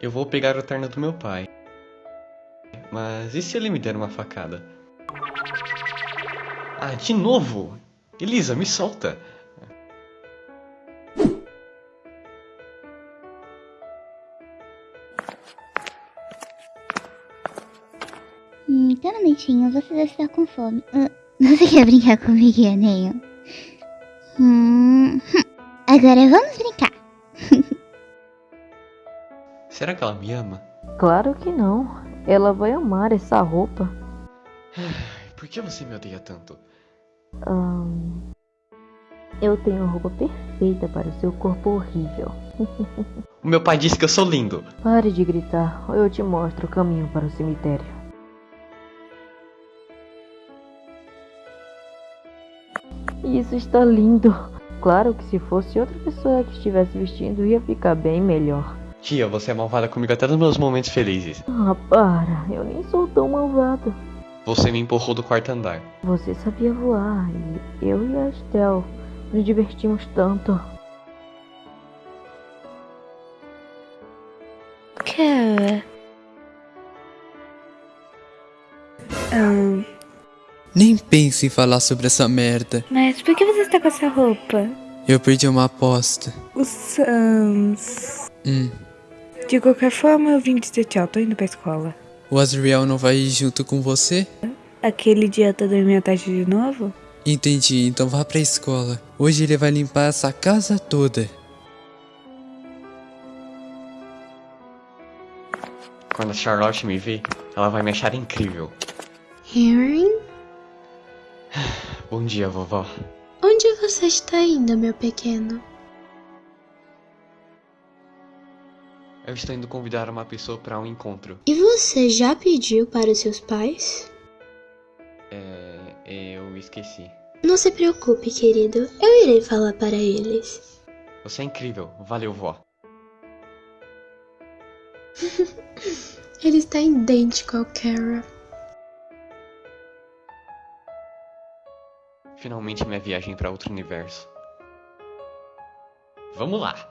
Eu vou pegar o terno do meu pai. Mas e se ele me der uma facada? Ah, de novo! Elisa, me solta! Hum, então, momentinho, você deve estar com fome. Ah, você quer brincar comigo, Aninho? Hum, hum, agora vamos brincar. Será que ela me ama? Claro que não. Ela vai amar essa roupa. Por que você me odeia tanto? Ahn, eu tenho a roupa perfeita para o seu corpo horrível. O meu pai disse que eu sou lindo. Pare de gritar, ou eu te mostro o caminho para o cemitério. Isso está lindo. Claro que se fosse outra pessoa que estivesse vestindo, ia ficar bem melhor. Tia, você é malvada comigo até nos meus momentos felizes. Ah, para, eu nem sou tão malvada. Você me empurrou do quarto andar. Você sabia voar e eu e a Estel nos divertimos tanto. Cara. Ahn, Nem pense em falar sobre essa merda. mas por que você está com essa roupa? Eu perdi uma aposta. O Sans. Hum. De qualquer forma, eu vim dizer tchau, tô indo pra escola. O Azriel não vai ir junto com você? Aquele idiota dormiu à tarde de novo? Entendi, então vá pra escola. Hoje ele vai limpar essa casa toda. Quando a Charlotte me ver, ela vai me achar incrível. Harry? Bom dia, vovó. Onde você está indo, meu pequeno? Eu estou indo convidar uma pessoa para um encontro. E você já pediu para os seus pais? É. Eu esqueci. Não se preocupe, querido. Eu irei falar para eles. Você é incrível. Valeu, vó. Ele está idêntico ao Kara. Finalmente minha viagem para outro universo. Vamos lá!